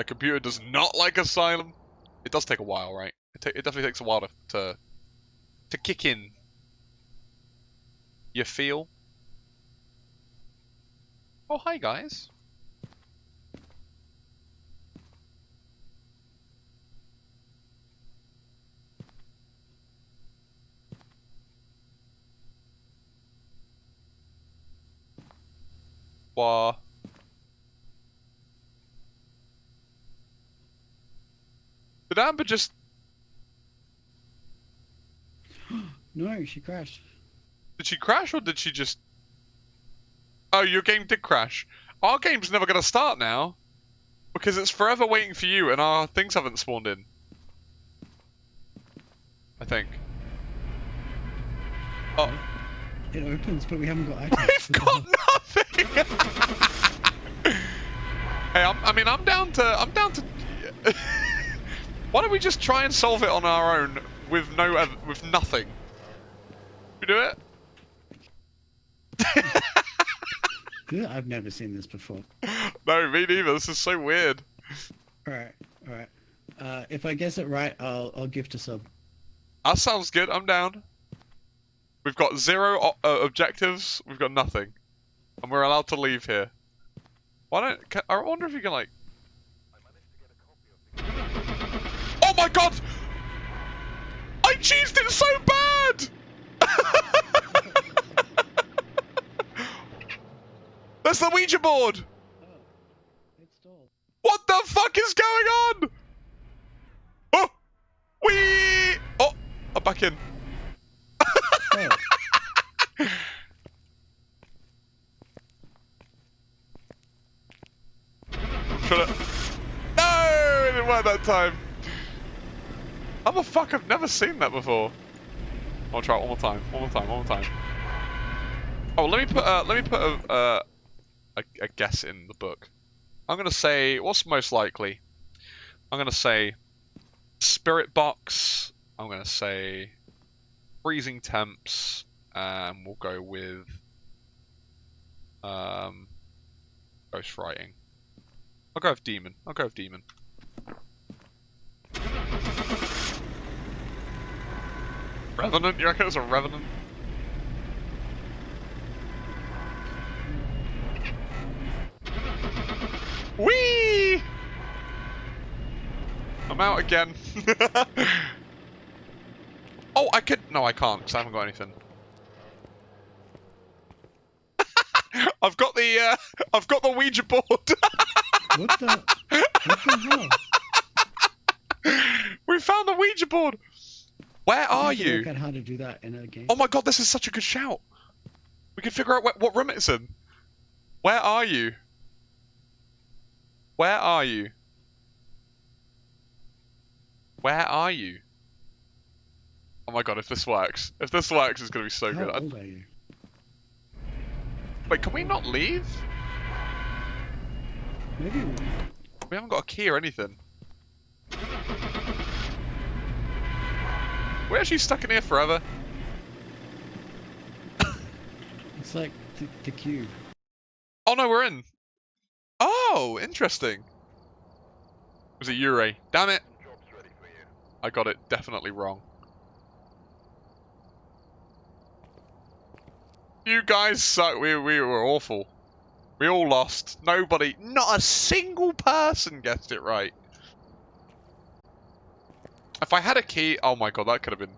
My computer does not like Asylum. It does take a while, right? It, it definitely takes a while to, to to kick in. You feel? Oh, hi guys. Wah. Did Amber just... No, she crashed. Did she crash or did she just... Oh, your game did crash. Our game's never going to start now. Because it's forever waiting for you and our things haven't spawned in. I think. Oh. It opens, but we haven't got items. We've got nothing! hey, I'm, I mean, I'm down to... I'm down to... Why don't we just try and solve it on our own with no... with nothing? We do it? Yeah, I've never seen this before. no, me neither. This is so weird. Alright, alright. Uh, if I guess it right, I'll I'll gift a sub. That sounds good. I'm down. We've got zero uh, objectives. We've got nothing, and we're allowed to leave here. Why don't? Can, I wonder if you can like. Oh my god! I cheesed it so bad. That's the Ouija board. What the fuck is going on? Oh, we. Oh, I'm back in. Oh. No, it didn't work that time. How the fuck? I've never seen that before. I'll try it one more time. One more time. One more time. Oh, let me put. Uh, let me put a, uh, a a guess in the book. I'm gonna say what's most likely. I'm gonna say spirit box. I'm gonna say freezing temps, and we'll go with um ghost writing. I'll go with demon. I'll go with demon. Revenant? You reckon it's a revenant? Whee! I'm out again. oh, I could. No, I can't because I haven't got anything. I've got the. Uh, I've got the Ouija board. what the? What the hell? we found the Ouija board. Where are you? Look at how to do that in a game. Oh my god, this is such a good shout. We can figure out wh- what room it's in. Where are you? Where are you? Where are you? Oh my god, if this works. If this works, it's gonna be so how good. I- old are you? Wait, can we not leave? Maybe. We haven't got a key or anything. We're actually stuck in here forever. It's like the, the cube. Oh no, we're in. Oh, interesting. Was it Yurei? Damn it. I got it definitely wrong. You guys suck. We, we were awful. We all lost. Nobody, not a single person guessed it right. If I had a key, oh my god, that could have been